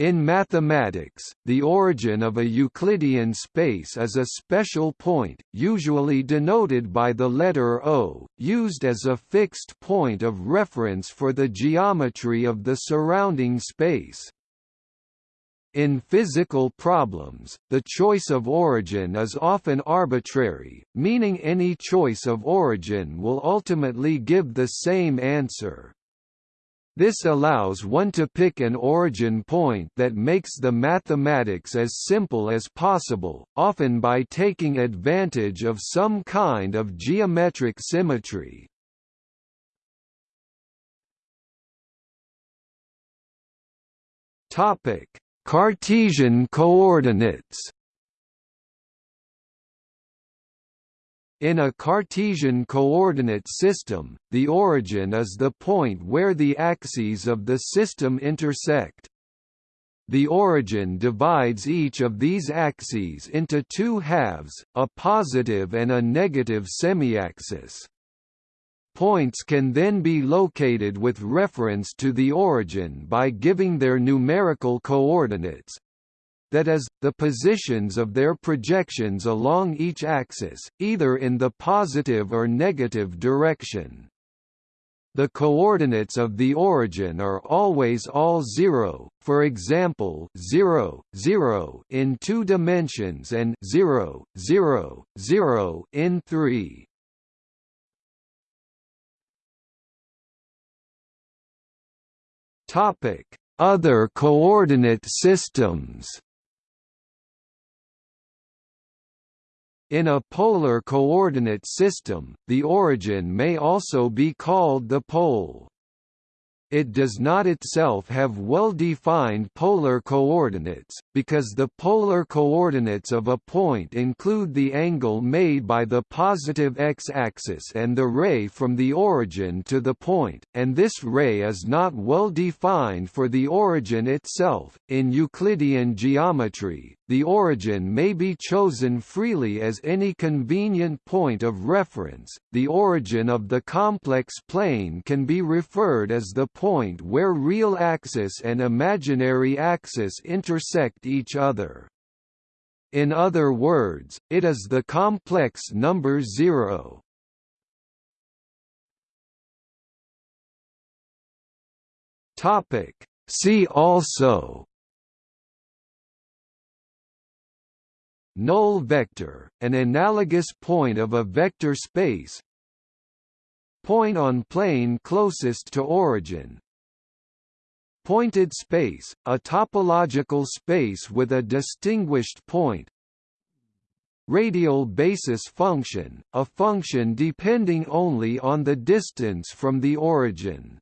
In mathematics, the origin of a Euclidean space is a special point, usually denoted by the letter O, used as a fixed point of reference for the geometry of the surrounding space. In physical problems, the choice of origin is often arbitrary, meaning any choice of origin will ultimately give the same answer. This allows one to pick an origin point that makes the mathematics as simple as possible, often by taking advantage of some kind of geometric symmetry. Cartesian coordinates In a Cartesian coordinate system, the origin is the point where the axes of the system intersect. The origin divides each of these axes into two halves, a positive and a negative semiaxis. Points can then be located with reference to the origin by giving their numerical coordinates, that is, the positions of their projections along each axis, either in the positive or negative direction. The coordinates of the origin are always all zero, for example 0, 0 in two dimensions and 0, 0, 0 in three. Other coordinate systems In a polar coordinate system, the origin may also be called the pole. It does not itself have well-defined polar coordinates, because the polar coordinates of a point include the angle made by the positive x-axis and the ray from the origin to the point, and this ray is not well defined for the origin itself. In Euclidean geometry, the origin may be chosen freely as any convenient point of reference. The origin of the complex plane can be referred as the point where real axis and imaginary axis intersect each other. In other words, it is the complex number zero. Topic. See also Null vector, an analogous point of a vector space. Point on plane closest to origin. Pointed space, a topological space with a distinguished point. Radial basis function, a function depending only on the distance from the origin